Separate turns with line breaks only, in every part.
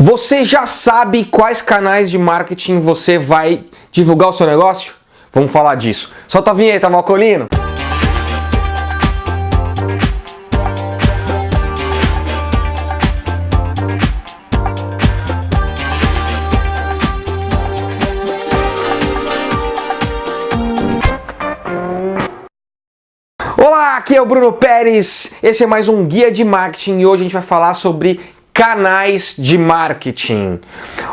Você já sabe quais canais de marketing você vai divulgar o seu negócio? Vamos falar disso. Solta a vinheta, Malcolino! Olá, aqui é o Bruno Pérez, esse é mais um Guia de Marketing e hoje a gente vai falar sobre canais de marketing.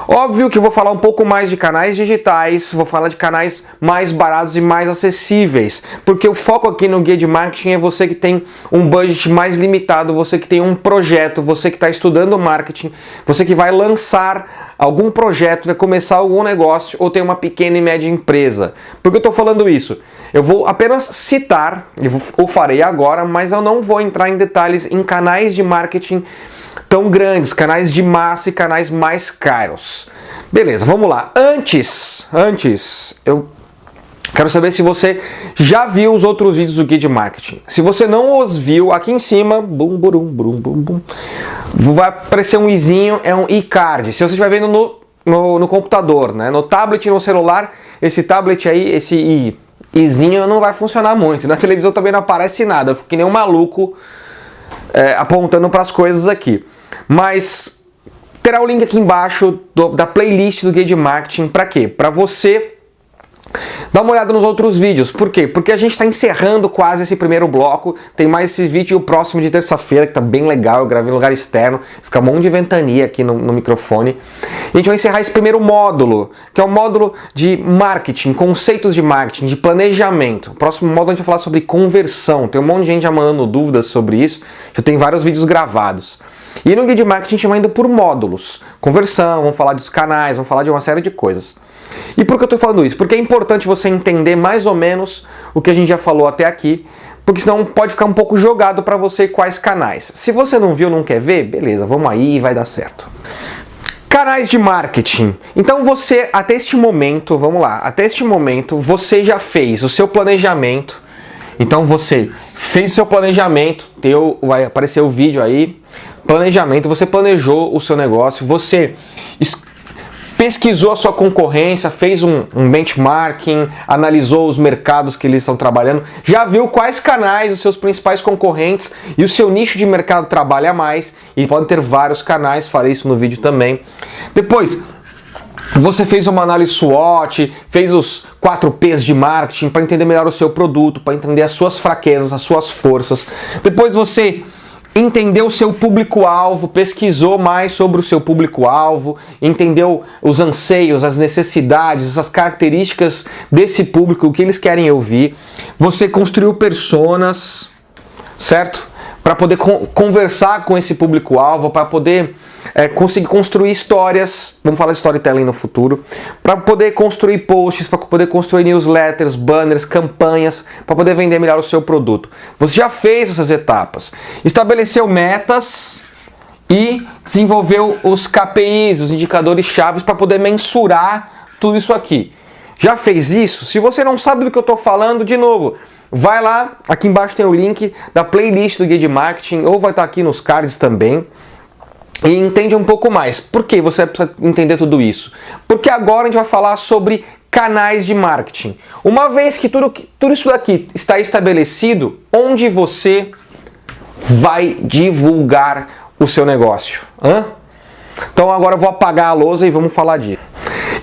Óbvio que eu vou falar um pouco mais de canais digitais, vou falar de canais mais baratos e mais acessíveis, porque o foco aqui no guia de marketing é você que tem um budget mais limitado, você que tem um projeto, você que está estudando marketing, você que vai lançar algum projeto, vai começar algum negócio ou tem uma pequena e média empresa. Por que eu estou falando isso? Eu vou apenas citar, eu o farei agora, mas eu não vou entrar em detalhes em canais de marketing tão grandes, canais de massa e canais mais caros. Beleza, vamos lá. Antes, antes, eu quero saber se você já viu os outros vídeos do Guia de Marketing. Se você não os viu, aqui em cima, bum, bum, bum, bum, bum, vai aparecer um izinho, é um e-card. Se você estiver vendo no, no, no, computador, né, no tablet no celular, esse tablet aí, esse i, izinho não vai funcionar muito. Na televisão também não aparece nada, eu fico que nem um maluco é, apontando para as coisas aqui. Mas terá o link aqui embaixo do, da playlist do Guia de Marketing. Para quê? Para você Dá uma olhada nos outros vídeos. Por quê? Porque a gente está encerrando quase esse primeiro bloco. Tem mais esse vídeo e o próximo de terça-feira, que tá bem legal. Eu gravei em lugar externo. Fica um monte de ventania aqui no, no, microfone. E a gente vai encerrar esse primeiro módulo, que é o módulo de marketing, conceitos de marketing, de planejamento. O próximo módulo a gente vai falar sobre conversão. Tem um monte de gente já mandando dúvidas sobre isso. Já tem vários vídeos gravados. E no Guia de Marketing a gente vai indo por módulos. Conversão, vamos falar dos canais, vamos falar de uma série de coisas. E por que eu estou falando isso? Porque é importante você entender mais ou menos o que a gente já falou até aqui, porque senão pode ficar um pouco jogado para você quais canais. Se você não viu, não quer ver, beleza, vamos aí e vai dar certo. Canais de marketing. Então você, até este momento, vamos lá, até este momento, você já fez o seu planejamento. Então você fez o seu planejamento, teu, vai aparecer o vídeo aí, planejamento, você planejou o seu negócio, você pesquisou a sua concorrência, fez um, um, benchmarking, analisou os mercados que eles estão trabalhando, já viu quais canais os seus principais concorrentes e o seu nicho de mercado trabalha mais, e pode ter vários canais, farei isso no vídeo também. Depois, você fez uma análise SWOT, fez os 4 P's de marketing para entender melhor o seu produto, para entender as suas fraquezas, as suas forças. Depois você entendeu o seu público-alvo, pesquisou mais sobre o seu público-alvo, entendeu os anseios, as necessidades, as características desse público, o que eles querem ouvir. Você construiu personas, certo? Para poder conversar com esse público-alvo, para poder é, conseguir construir histórias, vamos falar storytelling no futuro, para poder construir posts, para poder construir newsletters, banners, campanhas, para poder vender melhor o seu produto. Você já fez essas etapas, estabeleceu metas e desenvolveu os KPIs, os indicadores chaves para poder mensurar tudo isso aqui. Já fez isso? Se você não sabe do que eu estou falando, de novo, vai lá, aqui embaixo tem o link da playlist do Guia de Marketing, ou vai estar aqui nos cards também e entende um pouco mais. Por que você precisa entender tudo isso? Porque agora a gente vai falar sobre canais de marketing. Uma vez que tudo, tudo isso daqui está estabelecido, onde você vai divulgar o seu negócio? Hã? Então agora eu vou apagar a lousa e vamos falar disso.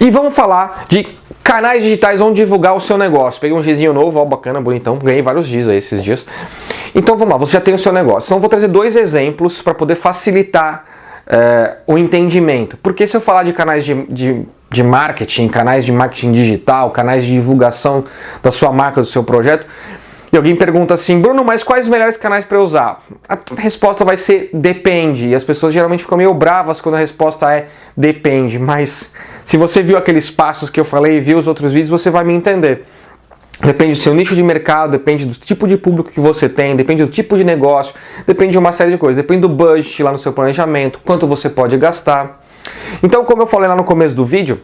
E vamos falar de canais digitais onde divulgar o seu negócio. Peguei um gizinho novo, ó, bacana, bonitão, ganhei vários giz aí esses dias. Então vamos lá, você já tem o seu negócio. Então eu vou trazer dois exemplos para poder facilitar é, o entendimento. Porque se eu falar de canais de, de, de marketing, canais de marketing digital, canais de divulgação da sua marca, do seu projeto, e alguém pergunta assim, Bruno, mas quais os melhores canais para usar? A resposta vai ser depende. E as pessoas geralmente ficam meio bravas quando a resposta é depende. Mas se você viu aqueles passos que eu falei e viu os outros vídeos, você vai me entender. Depende do seu nicho de mercado, depende do tipo de público que você tem, depende do tipo de negócio, depende de uma série de coisas, depende do budget lá no seu planejamento, quanto você pode gastar. Então, como eu falei lá no começo do vídeo,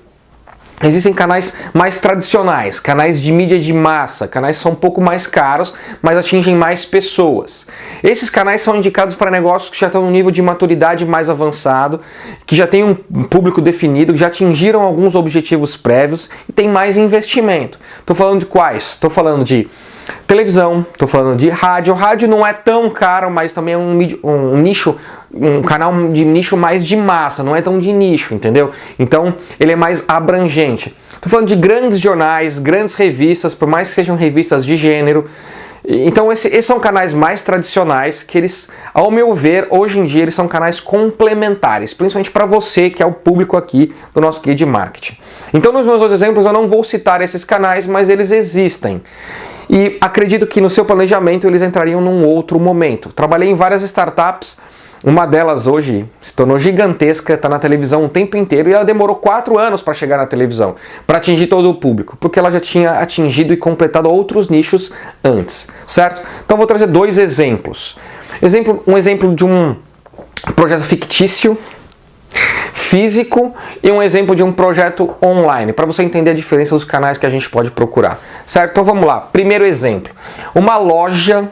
Existem canais mais tradicionais, canais de mídia de massa, canais são um pouco mais caros, mas atingem mais pessoas. Esses canais são indicados para negócios que já estão no nível de maturidade mais avançado, que já têm um público definido, que já atingiram alguns objetivos prévios e tem mais investimento. Estou falando de quais? Estou falando de televisão, estou falando de rádio. Rádio não é tão caro, mas também é um, um, nicho, um canal de nicho mais de massa, não é tão de nicho, entendeu? Então ele é mais abrangente. Estou falando de grandes jornais, grandes revistas, por mais que sejam revistas de gênero. Então esse, esses são canais mais tradicionais que eles, ao meu ver, hoje em dia eles são canais complementares, principalmente para você que é o público aqui do nosso guia de marketing. Então nos meus outros exemplos eu não vou citar esses canais, mas eles existem. E acredito que no seu planejamento eles entrariam num outro momento. Trabalhei em várias startups, uma delas hoje se tornou gigantesca, está na televisão o tempo inteiro e ela demorou quatro anos para chegar na televisão, para atingir todo o público, porque ela já tinha atingido e completado outros nichos antes, certo? Então vou trazer dois exemplos. Exemplo, um exemplo de um projeto fictício físico e um exemplo de um projeto online, para você entender a diferença dos canais que a gente pode procurar, certo? Então vamos lá. Primeiro exemplo, uma loja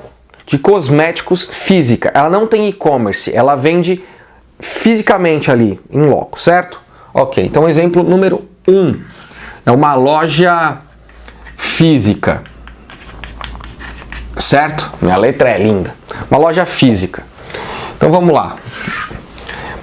de cosméticos física. Ela não tem e-commerce, ela vende fisicamente ali, em loco, certo? Ok, então exemplo número 1 um, é uma loja física, certo? Minha letra é linda. Uma loja física. Então vamos lá.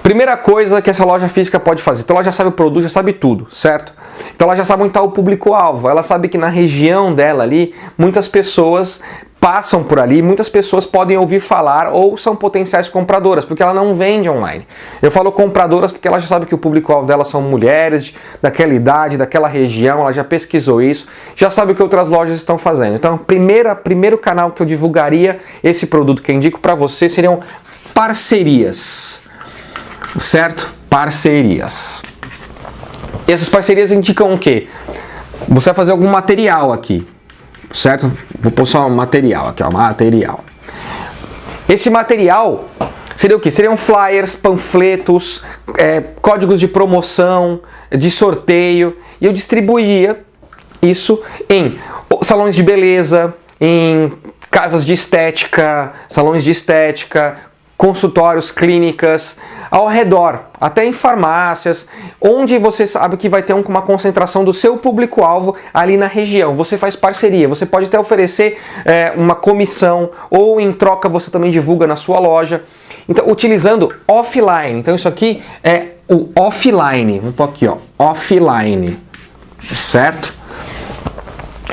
Primeira coisa que essa loja física pode fazer, então ela já sabe o produto, já sabe tudo, certo? Então ela já sabe onde está o público-alvo, ela sabe que na região dela ali, muitas pessoas passam por ali, muitas pessoas podem ouvir falar ou são potenciais compradoras, porque ela não vende online. Eu falo compradoras porque ela já sabe que o público-alvo dela são mulheres daquela idade, daquela região, ela já pesquisou isso, já sabe o que outras lojas estão fazendo. Então, primeira, primeiro canal que eu divulgaria esse produto que eu indico para você seriam parcerias certo? Parcerias. E essas parcerias indicam o quê? Você vai fazer algum material aqui, certo? Vou pôr só um material aqui, ó, material. Esse material seria o que? Seriam flyers, panfletos, é, códigos de promoção, de sorteio, e eu distribuía isso em salões de beleza, em casas de estética, salões de estética, consultórios, clínicas, ao redor, até em farmácias, onde você sabe que vai ter uma concentração do seu público-alvo ali na região. Você faz parceria, você pode até oferecer é, uma comissão ou em troca você também divulga na sua loja. Então, utilizando offline. Então, isso aqui é o offline. Um pouquinho, ó, offline, certo?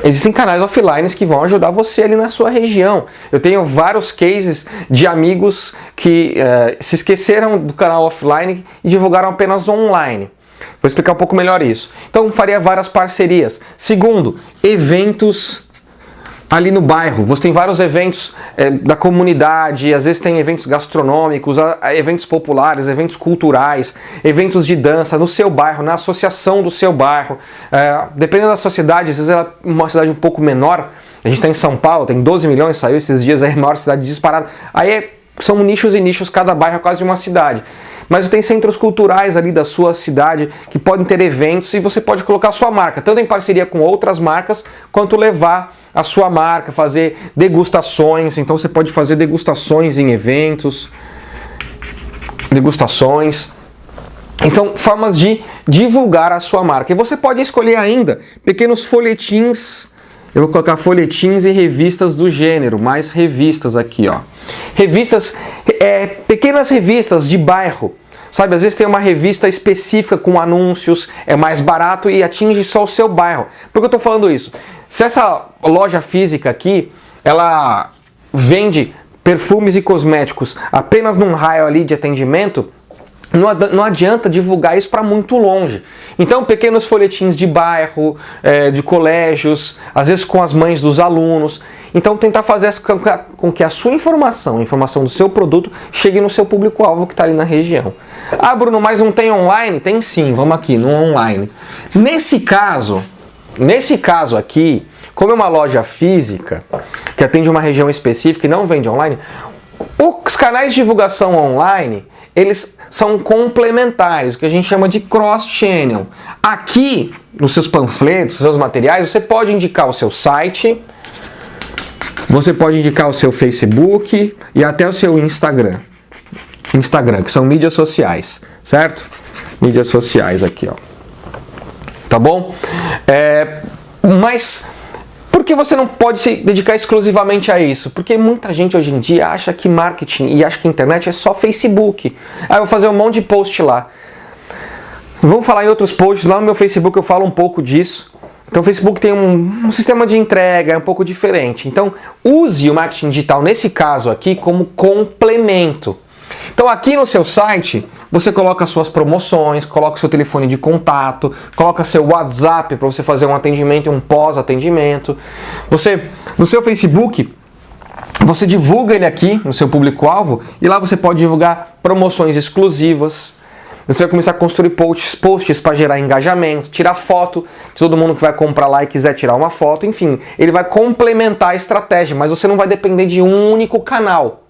Existem canais offline que vão ajudar você ali na sua região. Eu tenho vários cases de amigos que uh, se esqueceram do canal offline e divulgaram apenas online. Vou explicar um pouco melhor isso. Então faria várias parcerias. Segundo, eventos ali no bairro. Você tem vários eventos é, da comunidade, às vezes tem eventos gastronômicos, eventos populares, eventos culturais, eventos de dança no seu bairro, na associação do seu bairro. É, dependendo da sua cidade, às vezes é uma cidade um pouco menor. A gente está em São Paulo, tem 12 milhões, saiu esses dias, é a maior cidade disparada. Aí é, são nichos e nichos, cada bairro é quase uma cidade mas tem centros culturais ali da sua cidade que podem ter eventos e você pode colocar a sua marca, tanto em parceria com outras marcas, quanto levar a sua marca, fazer degustações, então você pode fazer degustações em eventos, degustações. Então, formas de divulgar a sua marca. E você pode escolher ainda pequenos folhetins eu vou colocar folhetins e revistas do gênero, mais revistas aqui, ó. Revistas, é, pequenas revistas de bairro, Sabe, às vezes tem uma revista específica com anúncios, é mais barato e atinge só o seu bairro. Por que eu estou falando isso? Se essa loja física aqui, ela vende perfumes e cosméticos apenas num raio ali de atendimento, não adianta divulgar isso para muito longe. Então, pequenos folhetins de bairro, é, de colégios, às vezes com as mães dos alunos. Então, tentar fazer com que a sua informação, a informação do seu produto, chegue no seu público-alvo que está ali na região. Ah, Bruno, mas não tem online? Tem sim, vamos aqui, no online. Nesse caso, nesse caso aqui, como é uma loja física, que atende uma região específica e não vende online, os canais de divulgação online, eles são complementares, o que a gente chama de cross-channel. Aqui, nos seus panfletos, seus materiais, você pode indicar o seu site, você pode indicar o seu Facebook e até o seu Instagram. Instagram, que são mídias sociais, certo? Mídias sociais aqui, ó. Tá bom? É, mas por que você não pode se dedicar exclusivamente a isso? Porque muita gente hoje em dia acha que marketing e acha que internet é só Facebook. Ah, eu vou fazer um monte de post lá. Vamos falar em outros posts, lá no meu Facebook eu falo um pouco disso. Então o Facebook tem um, um, sistema de entrega, é um pouco diferente. Então use o marketing digital nesse caso aqui como complemento. Então aqui no seu site, você coloca suas promoções, coloca seu telefone de contato, coloca seu WhatsApp para você fazer um atendimento e um pós-atendimento. Você no seu Facebook, você divulga ele aqui no seu público-alvo e lá você pode divulgar promoções exclusivas. Você vai começar a construir posts, posts para gerar engajamento, tirar foto de todo mundo que vai comprar lá e quiser tirar uma foto, enfim, ele vai complementar a estratégia, mas você não vai depender de um único canal.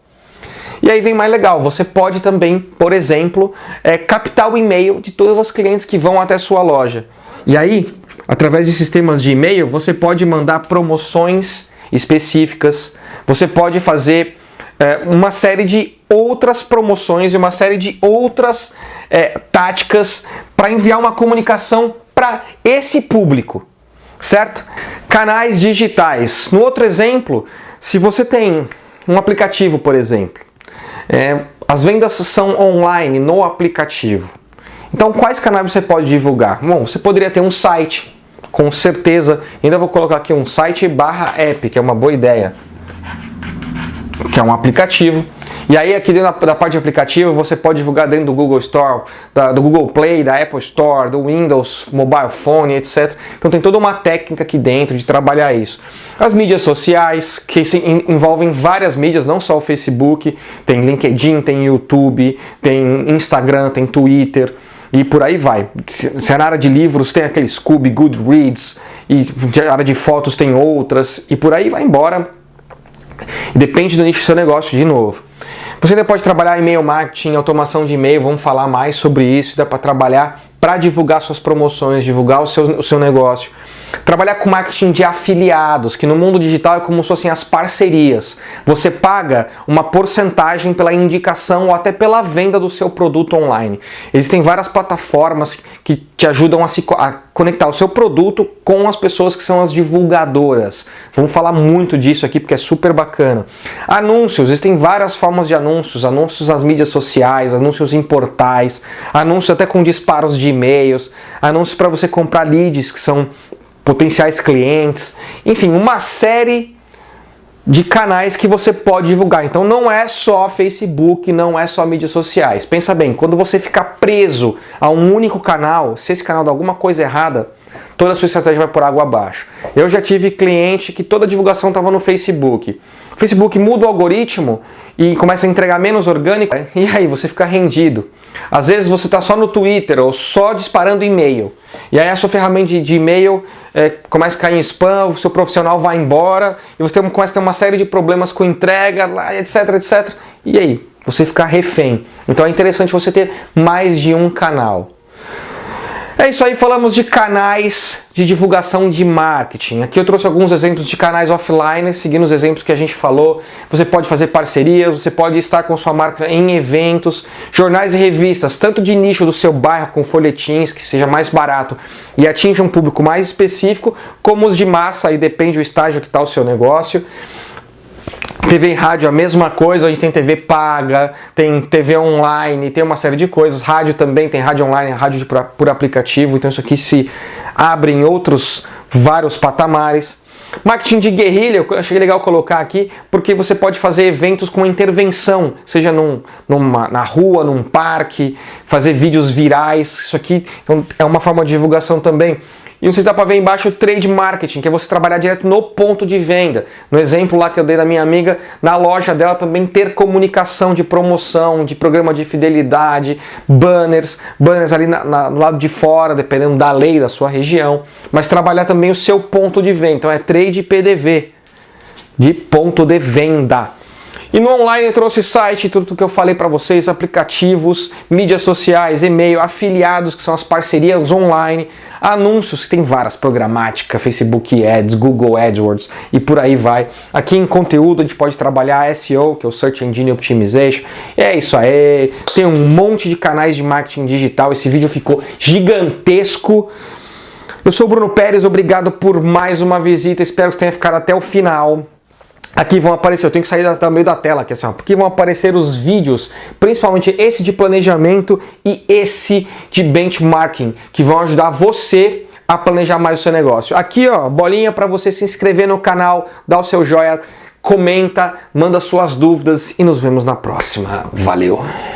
E aí vem mais legal, você pode também, por exemplo, é, captar o e-mail de todos os clientes que vão até sua loja. E aí, através de sistemas de e-mail, você pode mandar promoções específicas, você pode fazer é, uma série de outras promoções e uma série de outras é, táticas para enviar uma comunicação para esse público, certo? Canais digitais. No outro exemplo, se você tem um aplicativo, por exemplo, é, as vendas são online no aplicativo. Então, quais canais você pode divulgar? Bom, você poderia ter um site, com certeza. Ainda vou colocar aqui um site barra app, que é uma boa ideia. Que é um aplicativo e aí aqui dentro da, parte de aplicativo você pode divulgar dentro do Google Store, da, do Google Play, da Apple Store, do Windows, Mobile Phone, etc. Então tem toda uma técnica aqui dentro de trabalhar isso. As mídias sociais, que envolvem várias mídias, não só o Facebook, tem LinkedIn, tem YouTube, tem Instagram, tem Twitter e por aí vai. Se é na área de livros tem aquele Scooby, Goodreads, e na área de fotos tem outras, e por aí vai embora. Depende do nicho do seu negócio de novo. Você ainda pode trabalhar e-mail marketing, automação de e-mail, vamos falar mais sobre isso, dá para trabalhar para divulgar suas promoções, divulgar o seu, o seu negócio. Trabalhar com marketing de afiliados, que no mundo digital é como se fossem as parcerias. Você paga uma porcentagem pela indicação ou até pela venda do seu produto online. Existem várias plataformas que te ajudam a, se, a conectar o seu produto com as pessoas que são as divulgadoras. Vamos falar muito disso aqui porque é super bacana. Anúncios, existem várias formas de anúncios, anúncios nas mídias sociais, anúncios em portais, anúncios até com disparos de e-mails, anúncios para você comprar leads que são potenciais clientes, enfim, uma série de canais que você pode divulgar. Então não é só Facebook, não é só mídias sociais. Pensa bem, quando você ficar preso a um único canal, se esse canal dá alguma coisa errada, toda a sua estratégia vai por água abaixo. Eu já tive cliente que toda a divulgação estava no Facebook. O Facebook muda o algoritmo e começa a entregar menos orgânico, e aí você fica rendido. Às vezes você está só no Twitter ou só disparando e-mail. E aí a sua ferramenta de e-mail é, começa a cair em spam, o seu profissional vai embora e você tem, começa a ter uma série de problemas com entrega, etc, etc. E aí? Você fica refém. Então é interessante você ter mais de um canal. É isso aí, falamos de canais de divulgação de marketing. Aqui eu trouxe alguns exemplos de canais offline, seguindo os exemplos que a gente falou. Você pode fazer parcerias, você pode estar com sua marca em eventos, jornais e revistas, tanto de nicho do seu bairro com folhetins, que seja mais barato e atinja um público mais específico, como os de massa, aí depende do estágio que está o seu negócio. TV e rádio a mesma coisa, a gente tem TV paga, tem TV online, tem uma série de coisas. Rádio também tem rádio online, rádio por, aplicativo, então isso aqui se abre em outros vários patamares. Marketing de guerrilha, eu achei legal colocar aqui, porque você pode fazer eventos com intervenção, seja num, numa, na rua, num parque, fazer vídeos virais, isso aqui então, é uma forma de divulgação também. E se dá para ver embaixo o trade marketing, que é você trabalhar direto no ponto de venda. No exemplo lá que eu dei da minha amiga, na loja dela também ter comunicação de promoção, de programa de fidelidade, banners, banners ali na, na, no lado de fora, dependendo da lei da sua região, mas trabalhar também o seu ponto de venda. Então é trade PDV, de ponto de venda. E no online eu trouxe site, tudo que eu falei para vocês, aplicativos, mídias sociais, e-mail, afiliados, que são as parcerias online, anúncios, que tem várias, programática, Facebook Ads, Google AdWords e por aí vai. Aqui em conteúdo a gente pode trabalhar SEO, que é o Search Engine Optimization. É isso aí, tem um monte de canais de marketing digital, esse vídeo ficou gigantesco. Eu sou o Bruno Pérez, obrigado por mais uma visita, espero que você tenha ficado até o final. Aqui vão aparecer, eu tenho que sair do meio da tela aqui, assim, ó, porque vão aparecer os vídeos, principalmente esse de planejamento e esse de benchmarking, que vão ajudar você a planejar mais o seu negócio. Aqui, ó, bolinha para você se inscrever no canal, dar o seu joia, comenta, manda suas dúvidas e nos vemos na próxima. Valeu!